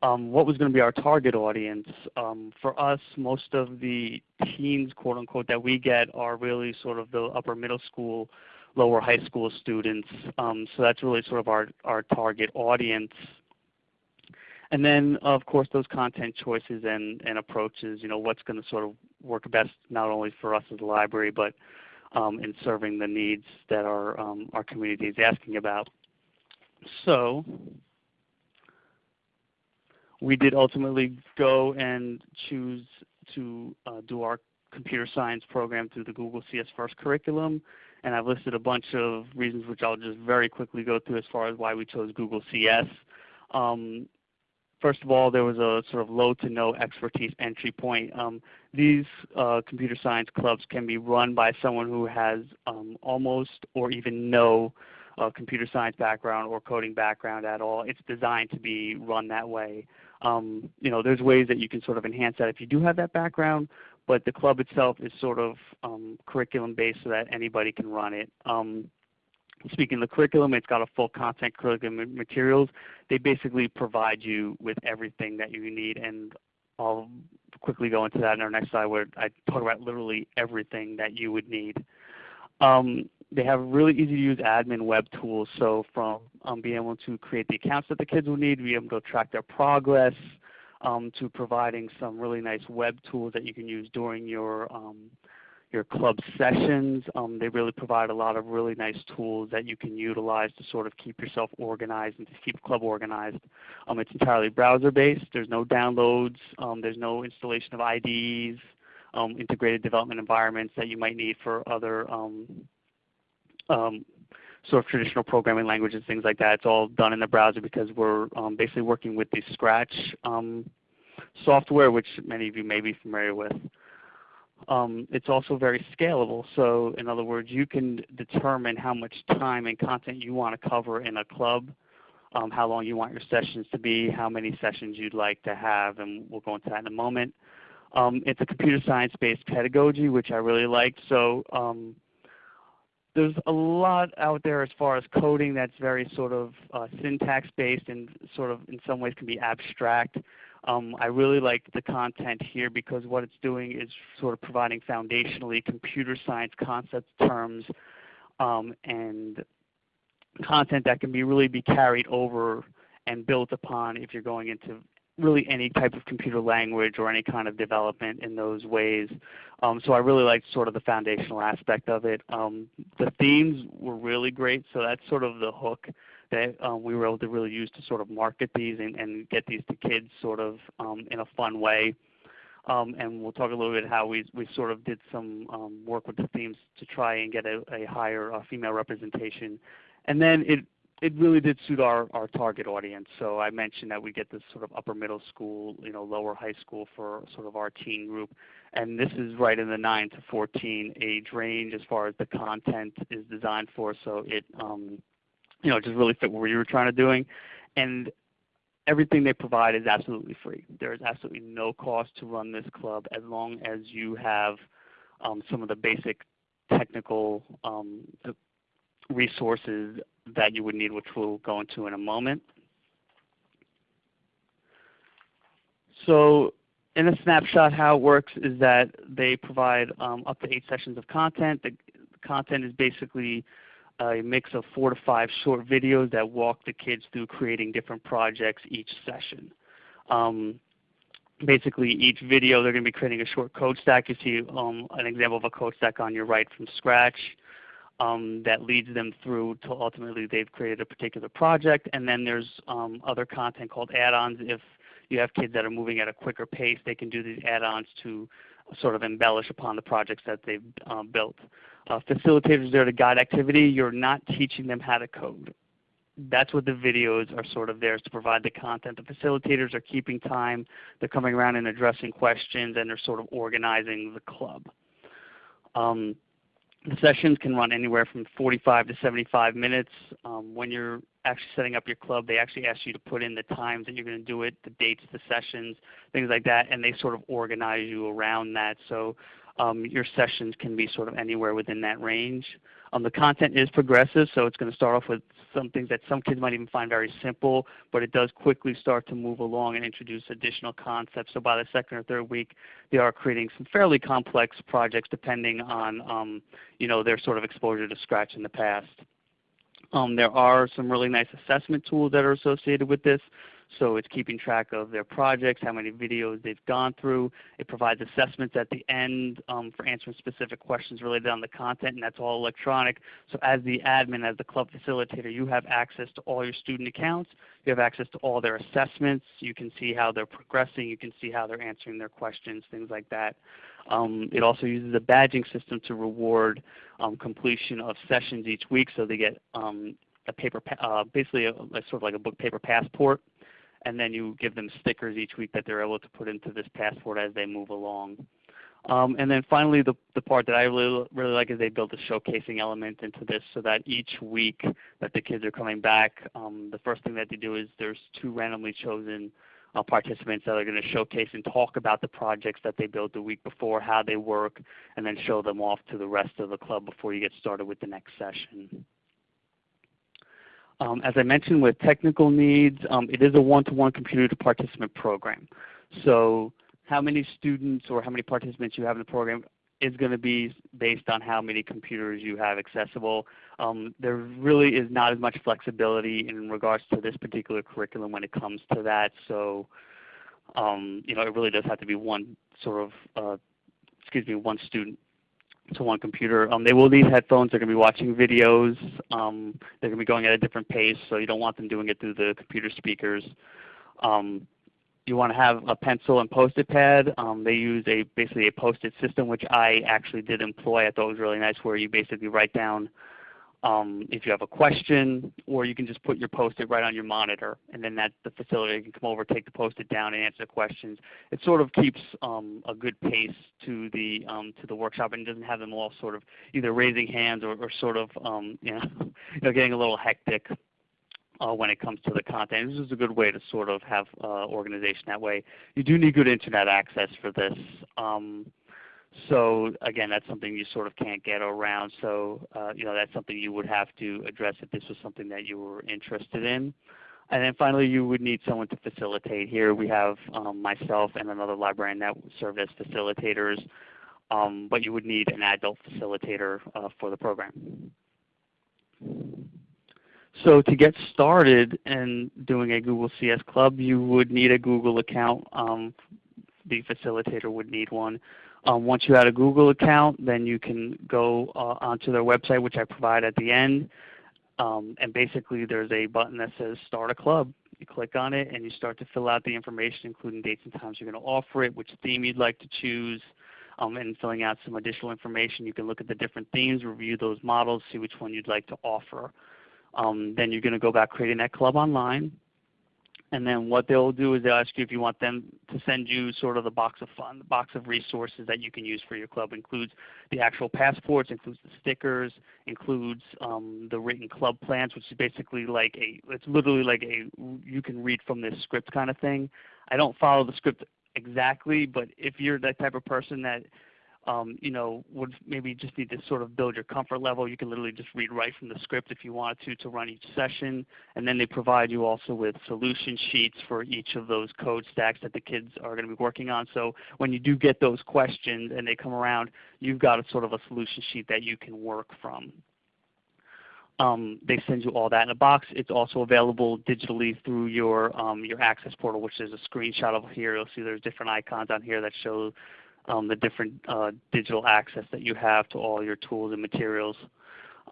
Um, what was going to be our target audience? Um, for us, most of the teens, quote unquote, that we get are really sort of the upper middle school, lower high school students. Um, so that's really sort of our, our target audience. And then, of course, those content choices and, and approaches, you know, what's going to sort of work best not only for us as a library, but um, in serving the needs that our, um, our community is asking about. So we did ultimately go and choose to uh, do our computer science program through the Google CS First curriculum. And I've listed a bunch of reasons which I'll just very quickly go through as far as why we chose Google CS. Um, first of all, there was a sort of low to no expertise entry point. Um, these uh, computer science clubs can be run by someone who has um, almost or even no uh, computer science background or coding background at all. It's designed to be run that way. Um, you know, there's ways that you can sort of enhance that if you do have that background, but the club itself is sort of um, curriculum based so that anybody can run it. Um, speaking of the curriculum, it's got a full content curriculum materials. They basically provide you with everything that you need, and I'll quickly go into that in our next slide where I talk about literally everything that you would need. Um, they have really easy to use admin web tools. So from um, being able to create the accounts that the kids will need, be able to track their progress, um, to providing some really nice web tools that you can use during your um, your club sessions. Um, they really provide a lot of really nice tools that you can utilize to sort of keep yourself organized and to keep club organized. Um, it's entirely browser based. There's no downloads. Um, there's no installation of IDEs, um, integrated development environments that you might need for other um, um, sort of traditional programming languages, things like that. It's all done in the browser because we're basically working with the Scratch software, which many of you may be familiar with. Um, it's also very scalable. So in other words, you can determine how much time and content you want to cover in a club, um, how long you want your sessions to be, how many sessions you'd like to have, and we'll go into that in a moment. Um, it's a computer science-based pedagogy, which I really liked. So um, there's a lot out there as far as coding that's very sort of uh, syntax-based and sort of in some ways can be abstract. Um, I really like the content here because what it's doing is sort of providing foundationally computer science concepts, terms um, and content that can be really be carried over and built upon if you're going into really any type of computer language or any kind of development in those ways. Um, so I really liked sort of the foundational aspect of it. Um, the themes were really great, so that's sort of the hook that um, we were able to really use to sort of market these and, and get these to kids sort of um, in a fun way. Um, and we'll talk a little bit how we, we sort of did some um, work with the themes to try and get a, a higher uh, female representation. And then it, it really did suit our, our target audience. So I mentioned that we get this sort of upper middle school, you know, lower high school for sort of our teen group. And this is right in the 9 to 14 age range as far as the content is designed for. So it, um, you know, just really fit what you were trying to doing. And everything they provide is absolutely free. There is absolutely no cost to run this club as long as you have um, some of the basic technical um, resources that you would need, which we'll go into in a moment. So in a snapshot, how it works is that they provide um, up to eight sessions of content. The content is basically a mix of four to five short videos that walk the kids through creating different projects each session. Um, basically, each video they're going to be creating a short code stack. You see um, an example of a code stack on your right from scratch um, that leads them through to ultimately they've created a particular project. And then there's um, other content called add-ons. If you have kids that are moving at a quicker pace, they can do these add-ons to sort of embellish upon the projects that they've uh, built. Uh, facilitators there to guide activity. You're not teaching them how to code. That's what the videos are sort of there to provide the content. The facilitators are keeping time. They're coming around and addressing questions, and they're sort of organizing the club. Um, the sessions can run anywhere from 45 to 75 minutes. Um, when you're actually setting up your club, they actually ask you to put in the times that you're going to do it, the dates, the sessions, things like that, and they sort of organize you around that. So um, your sessions can be sort of anywhere within that range. Um, the content is progressive, so it's going to start off with some things that some kids might even find very simple, but it does quickly start to move along and introduce additional concepts. So by the second or third week, they are creating some fairly complex projects depending on um, you know, their sort of exposure to Scratch in the past. Um, there are some really nice assessment tools that are associated with this. So it's keeping track of their projects, how many videos they've gone through. It provides assessments at the end um, for answering specific questions related on the content, and that's all electronic. So as the admin, as the club facilitator, you have access to all your student accounts. You have access to all their assessments. You can see how they're progressing. You can see how they're answering their questions, things like that. Um, it also uses a badging system to reward um, completion of sessions each week, so they get um, a paper, uh, basically a, a, sort of like a book paper passport and then you give them stickers each week that they're able to put into this passport as they move along. Um, and then finally, the, the part that I really, really like is they built a showcasing element into this so that each week that the kids are coming back, um, the first thing that they do is there's two randomly chosen uh, participants that are going to showcase and talk about the projects that they built the week before, how they work, and then show them off to the rest of the club before you get started with the next session. Um, as I mentioned with technical needs, um, it is a one-to-one -one computer to participant program. So how many students or how many participants you have in the program is going to be based on how many computers you have accessible. Um, there really is not as much flexibility in regards to this particular curriculum when it comes to that. So um, you know, it really does have to be one sort of, uh, excuse me, one student to one computer. Um, they will need headphones. They're going to be watching videos. Um, they're going to be going at a different pace, so you don't want them doing it through the computer speakers. Um, you want to have a pencil and post-it pad. Um, they use a basically a post-it system, which I actually did employ. I thought it was really nice, where you basically write down um, if you have a question, or you can just put your post-it right on your monitor, and then that the facilitator can come over, take the post-it down, and answer the questions. It sort of keeps um, a good pace to the um, to the workshop, and doesn't have them all sort of either raising hands or, or sort of um, you know, you know getting a little hectic. Uh, when it comes to the content. This is a good way to sort of have uh, organization that way. You do need good internet access for this. Um, so again, that's something you sort of can't get around. So uh, you know that's something you would have to address if this was something that you were interested in. And then finally, you would need someone to facilitate. Here we have um, myself and another librarian that serve as facilitators, um, but you would need an adult facilitator uh, for the program. So to get started in doing a Google CS Club, you would need a Google account. Um, the facilitator would need one. Um, once you have a Google account, then you can go uh, onto their website, which I provide at the end. Um, and basically there's a button that says Start a Club. You click on it and you start to fill out the information, including dates and times you're going to offer it, which theme you'd like to choose, um, and filling out some additional information. You can look at the different themes, review those models, see which one you'd like to offer. Um, then you're going to go about creating that club online. And then what they'll do is they'll ask you if you want them to send you sort of the box of fun, the box of resources that you can use for your club. includes the actual passports, includes the stickers, includes um, the written club plans, which is basically like a, it's literally like a, you can read from this script kind of thing. I don't follow the script exactly, but if you're that type of person that would maybe just need to sort of build your comfort level. You can literally just read right from the script if you wanted to to run each session. And then they provide you also with solution sheets for each of those code stacks that the kids are going to be working on. So when you do get those questions and they come around, you've got a sort of a solution sheet that you can work from. Um, they send you all that in a box. It's also available digitally through your um, your access portal, which is a screenshot of here. You'll see there's different icons on here that show um, the different uh, digital access that you have to all your tools and materials.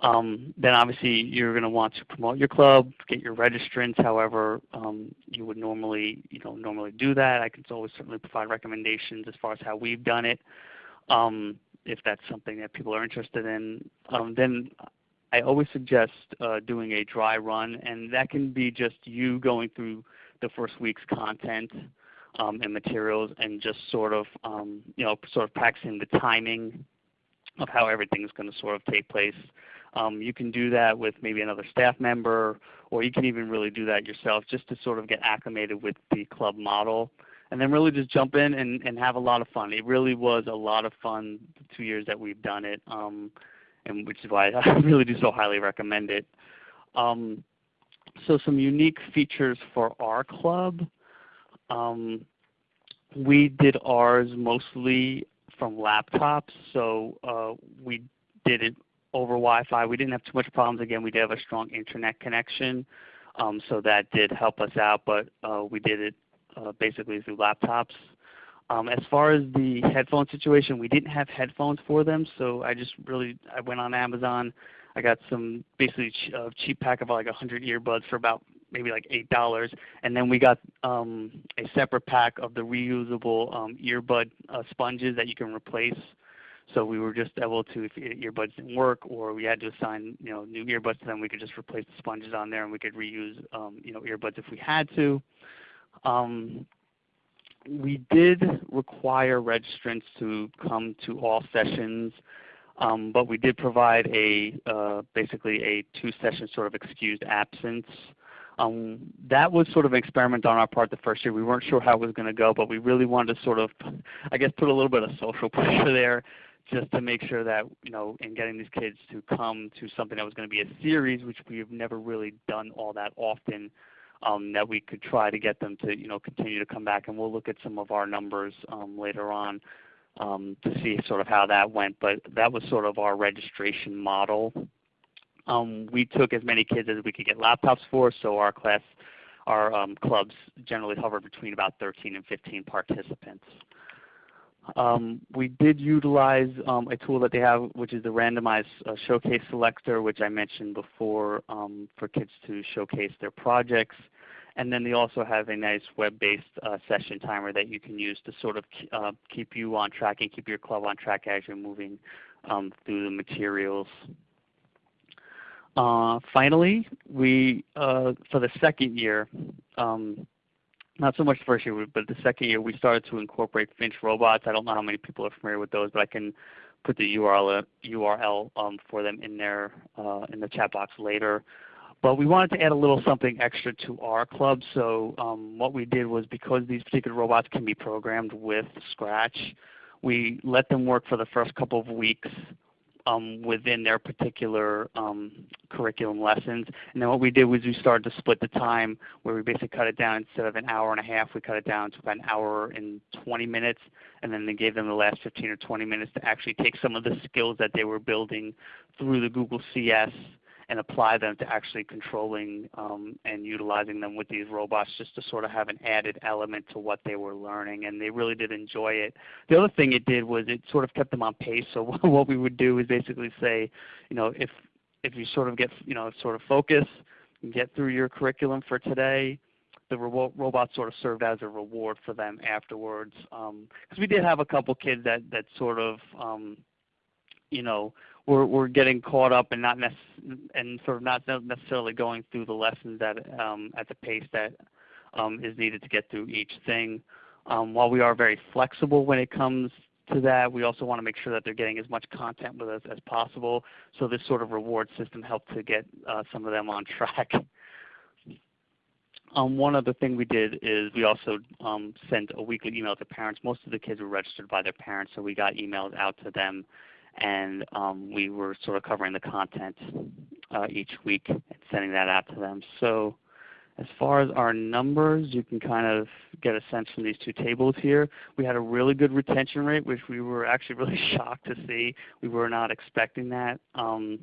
Um, then obviously you're going to want to promote your club, get your registrants however um, you would normally, you know, normally do that. I can always certainly provide recommendations as far as how we've done it um, if that's something that people are interested in. Um, then I always suggest uh, doing a dry run and that can be just you going through the first week's content and materials and just sort of um, you know sort of practicing the timing of how everything is going to sort of take place. Um, you can do that with maybe another staff member, or you can even really do that yourself just to sort of get acclimated with the club model. And then really just jump in and, and have a lot of fun. It really was a lot of fun the two years that we've done it, um, and which is why I really do so highly recommend it. Um, so some unique features for our club. Um, we did ours mostly from laptops, so uh, we did it over Wi-Fi. We didn't have too much problems. Again, we did have a strong internet connection, um, so that did help us out. But uh, we did it uh, basically through laptops. Um, as far as the headphone situation, we didn't have headphones for them, so I just really I went on Amazon. I got some basically ch uh, cheap pack of like 100 earbuds for about maybe like eight dollars, and then we got um, a separate pack of the reusable um, earbud uh, sponges that you can replace. So we were just able to, if earbuds didn't work, or we had to assign you know new earbuds to them, we could just replace the sponges on there, and we could reuse um, you know earbuds if we had to. Um, we did require registrants to come to all sessions. Um, but we did provide a uh, basically a two-session sort of excused absence um, that was sort of an experiment on our part the first year. We weren't sure how it was going to go, but we really wanted to sort of, I guess, put a little bit of social pressure there just to make sure that, you know, in getting these kids to come to something that was going to be a series, which we've never really done all that often, um, that we could try to get them to, you know, continue to come back. And we'll look at some of our numbers um, later on um, to see sort of how that went. But that was sort of our registration model um, we took as many kids as we could get laptops for, so our class, our um, clubs generally hovered between about 13 and 15 participants. Um, we did utilize um, a tool that they have, which is the randomized uh, showcase selector, which I mentioned before um, for kids to showcase their projects. And then they also have a nice web-based uh, session timer that you can use to sort of uh, keep you on track and keep your club on track as you're moving um, through the materials. Uh, finally, we uh, for the second year, um, not so much the first year, but the second year, we started to incorporate Finch robots. I don't know how many people are familiar with those, but I can put the URL URL um, for them in there uh, in the chat box later. But we wanted to add a little something extra to our club. So um, what we did was because these particular robots can be programmed with Scratch, we let them work for the first couple of weeks um, within their particular um, curriculum lessons. And then what we did was we started to split the time where we basically cut it down instead of an hour and a half, we cut it down to about an hour and 20 minutes. And then they gave them the last 15 or 20 minutes to actually take some of the skills that they were building through the Google CS and apply them to actually controlling um, and utilizing them with these robots just to sort of have an added element to what they were learning. And they really did enjoy it. The other thing it did was it sort of kept them on pace. So what we would do is basically say, you know, if, if you sort of get, you know, sort of focus, and get through your curriculum for today, the ro robot sort of served as a reward for them afterwards. Because um, we did have a couple kids that, that sort of, um, you know, we're, getting caught up and not and sort of not necessarily going through the lessons at um, at the pace that um, is needed to get through each thing. Um, while we are very flexible when it comes to that, we also want to make sure that they're getting as much content with us as possible. So this sort of reward system helped to get uh, some of them on track. One other thing we did is we also sent a weekly email to parents. Most of the kids were registered by their parents, so we got emails out to them and um, we were sort of covering the content uh, each week and sending that out to them. So as far as our numbers, you can kind of get a sense from these two tables here. We had a really good retention rate, which we were actually really shocked to see. We were not expecting that. Um,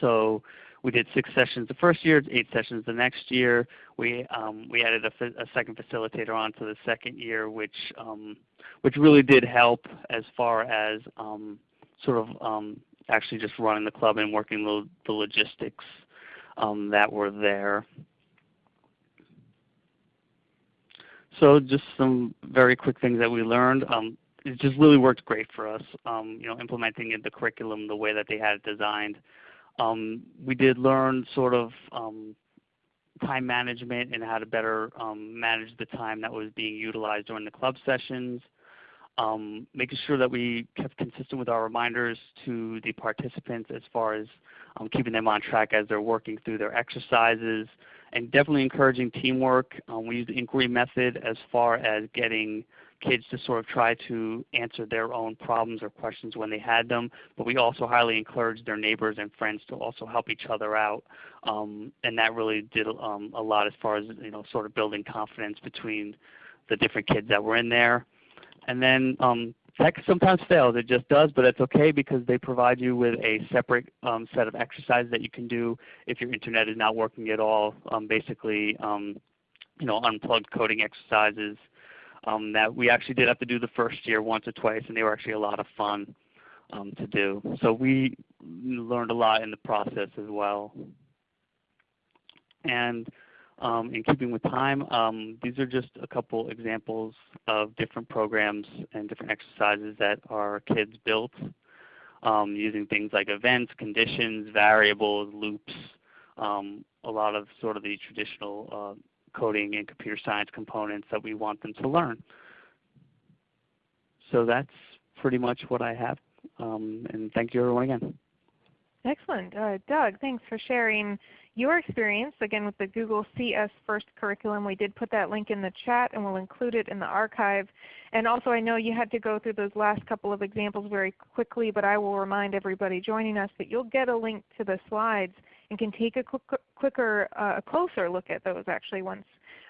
so we did six sessions the first year, eight sessions the next year. We um, we added a, a, second facilitator onto the second year, which um, which really did help as far as um, sort of um, actually just running the club and working the, the logistics um, that were there. So just some very quick things that we learned. Um, it just really worked great for us, um, you know, implementing the curriculum the way that they had it designed. Um, we did learn sort of um, time management and how to better um, manage the time that was being utilized during the club sessions making sure that we kept consistent with our reminders to the participants as far as um, keeping them on track as they're working through their exercises, and definitely encouraging teamwork. Um, we use the inquiry method as far as getting kids to sort of try to answer their own problems or questions when they had them, but we also highly encouraged their neighbors and friends to also help each other out. Um, and that really did um, a lot as far as you know, sort of building confidence between the different kids that were in there. And then um, tech sometimes fails. It just does, but it's okay because they provide you with a separate um, set of exercises that you can do if your internet is not working at all. Um, basically, um, you know, unplugged coding exercises um, that we actually did have to do the first year once or twice, and they were actually a lot of fun um, to do. So we learned a lot in the process as well. And in keeping with time, um, these are just a couple examples of different programs and different exercises that our kids built um, using things like events, conditions, variables, loops, um, a lot of sort of the traditional uh, coding and computer science components that we want them to learn. So that's pretty much what I have. Um, and thank you everyone again. Excellent. Uh, Doug, thanks for sharing your experience, again with the Google CS First curriculum. We did put that link in the chat and we'll include it in the archive. And also I know you had to go through those last couple of examples very quickly, but I will remind everybody joining us that you'll get a link to the slides and can take a quick, quicker, uh, closer look at those actually once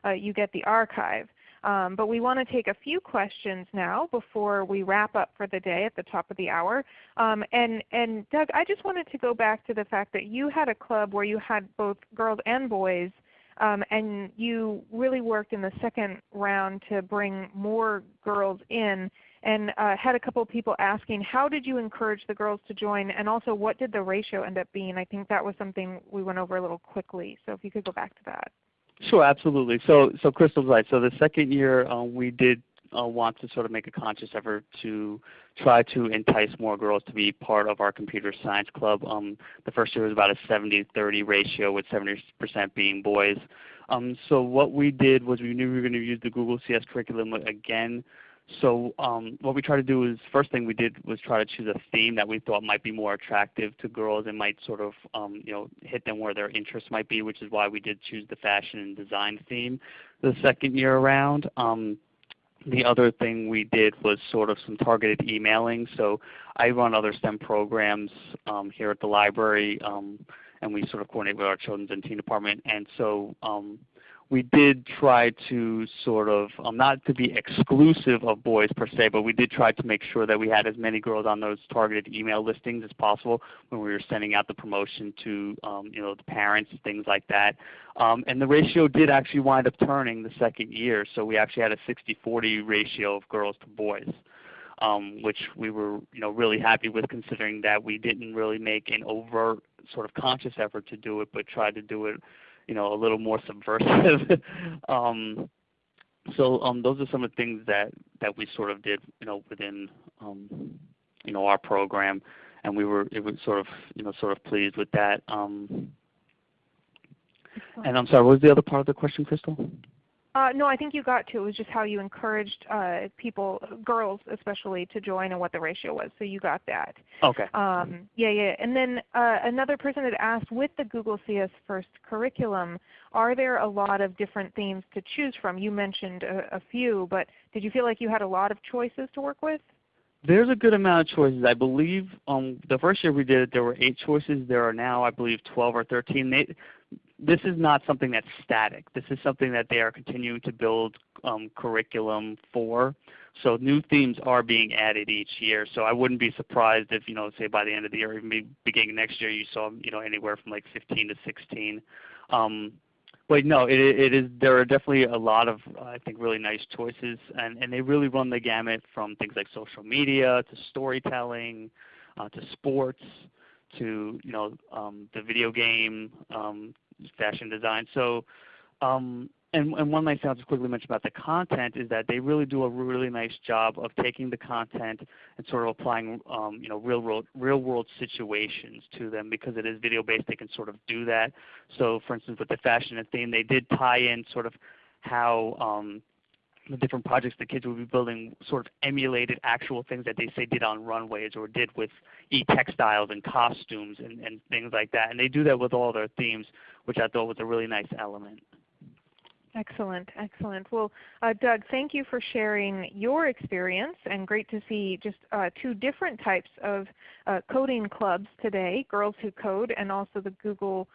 uh, you get the archive. Um, but we want to take a few questions now before we wrap up for the day at the top of the hour. Um, and, and Doug, I just wanted to go back to the fact that you had a club where you had both girls and boys um, and you really worked in the second round to bring more girls in and uh, had a couple of people asking how did you encourage the girls to join and also what did the ratio end up being? I think that was something we went over a little quickly. So if you could go back to that. Sure, absolutely. So, so Crystal's right. So the second year um, we did uh, want to sort of make a conscious effort to try to entice more girls to be part of our computer science club. Um, the first year was about a 70-30 ratio with 70% being boys. Um, so what we did was we knew we were going to use the Google CS curriculum again so um, what we try to do is first thing we did was try to choose a theme that we thought might be more attractive to girls and might sort of um, you know hit them where their interests might be, which is why we did choose the fashion and design theme the second year around. Um, the other thing we did was sort of some targeted emailing. So I run other STEM programs um, here at the library, um, and we sort of coordinate with our children's and teen department. And so um, we did try to sort of, um, not to be exclusive of boys per se, but we did try to make sure that we had as many girls on those targeted email listings as possible when we were sending out the promotion to um, you know, the parents, things like that. Um, and the ratio did actually wind up turning the second year, so we actually had a 60-40 ratio of girls to boys. Um, which we were you know, really happy with considering that we didn't really make an overt sort of conscious effort to do it, but tried to do it you know, a little more subversive. um, so um, those are some of the things that, that we sort of did, you know, within, um, you know, our program, and we were, it was sort of, you know, sort of pleased with that. Um, and I'm sorry, what was the other part of the question, Crystal? Uh, no, I think you got to. It was just how you encouraged uh, people, girls especially, to join and what the ratio was. So you got that. Okay. Um, yeah, yeah. And then uh, another person had asked, with the Google CS First curriculum, are there a lot of different themes to choose from? You mentioned a, a few, but did you feel like you had a lot of choices to work with? There's a good amount of choices. I believe um, the first year we did it, there were eight choices. There are now, I believe, 12 or 13. They, this is not something that's static. This is something that they are continuing to build um, curriculum for. So new themes are being added each year. So I wouldn't be surprised if, you know, say by the end of the year, or even beginning next year, you saw, you know, anywhere from like 15 to 16. Um, but no, it, it is. There are definitely a lot of, I think, really nice choices, and and they really run the gamut from things like social media to storytelling, uh, to sports, to you know um, the video game, um, fashion design. So, um, and, and one nice thing I'll just quickly mention about the content is that they really do a really nice job of taking the content and sort of applying um, you know, real world, real world situations to them because it is video based. They can sort of do that. So, for instance, with the fashion and theme, they did tie in sort of how um, the different projects the kids would be building sort of emulated actual things that they say did on runways or did with e-textiles and costumes and, and things like that. And they do that with all their themes, which I thought was a really nice element. Excellent, excellent. Well, uh, Doug, thank you for sharing your experience and great to see just uh, two different types of uh, coding clubs today, Girls Who Code and also the Google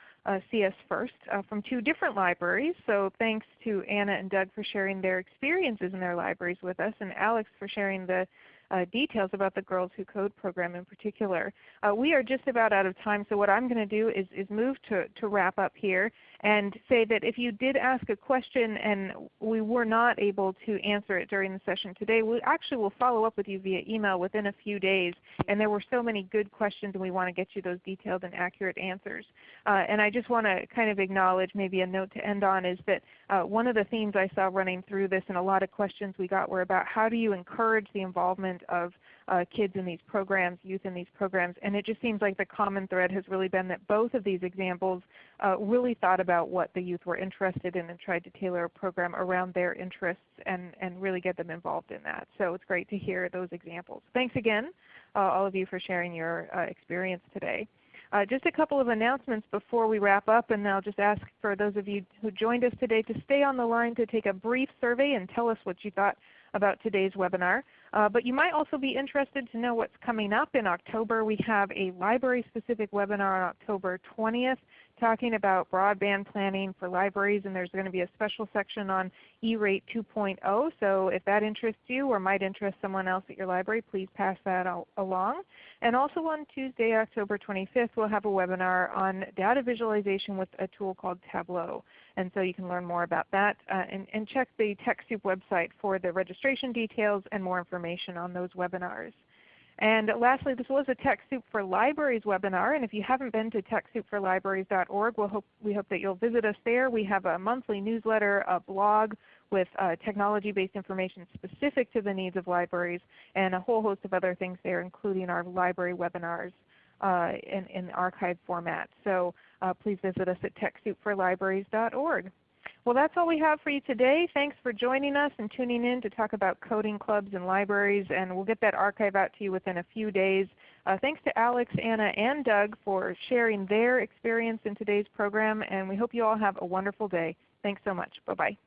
CS First uh, from two different libraries. So thanks to Anna and Doug for sharing their experiences in their libraries with us and Alex for sharing the uh, details about the Girls Who Code program in particular. Uh, we are just about out of time, so what I'm going to do is, is move to, to wrap up here and say that if you did ask a question and we were not able to answer it during the session today, we actually will follow up with you via email within a few days. And there were so many good questions and we want to get you those detailed and accurate answers. Uh, and I just want to kind of acknowledge maybe a note to end on is that uh, one of the themes I saw running through this and a lot of questions we got were about how do you encourage the involvement of uh, kids in these programs, youth in these programs. And it just seems like the common thread has really been that both of these examples uh, really thought about what the youth were interested in and tried to tailor a program around their interests and, and really get them involved in that. So it's great to hear those examples. Thanks again, uh, all of you, for sharing your uh, experience today. Uh, just a couple of announcements before we wrap up, and I'll just ask for those of you who joined us today to stay on the line to take a brief survey and tell us what you thought about today's webinar. Uh, but you might also be interested to know what's coming up in October. We have a library-specific webinar on October 20th talking about broadband planning for libraries, and there's going to be a special section on E-Rate 2.0. So if that interests you or might interest someone else at your library, please pass that along. And also on Tuesday, October 25th, we'll have a webinar on data visualization with a tool called Tableau. And so you can learn more about that uh, and, and check the TechSoup website for the registration details and more information on those webinars. And lastly, this was a TechSoup for Libraries webinar, and if you haven't been to TechSoupForLibraries.org, we'll hope, we hope that you'll visit us there. We have a monthly newsletter, a blog with uh, technology-based information specific to the needs of libraries, and a whole host of other things there, including our library webinars uh, in, in archive format. So uh, please visit us at TechSoupForLibraries.org. Well, that's all we have for you today. Thanks for joining us and tuning in to talk about coding clubs and libraries. And we'll get that archive out to you within a few days. Uh, thanks to Alex, Anna, and Doug for sharing their experience in today's program. And we hope you all have a wonderful day. Thanks so much. Bye-bye.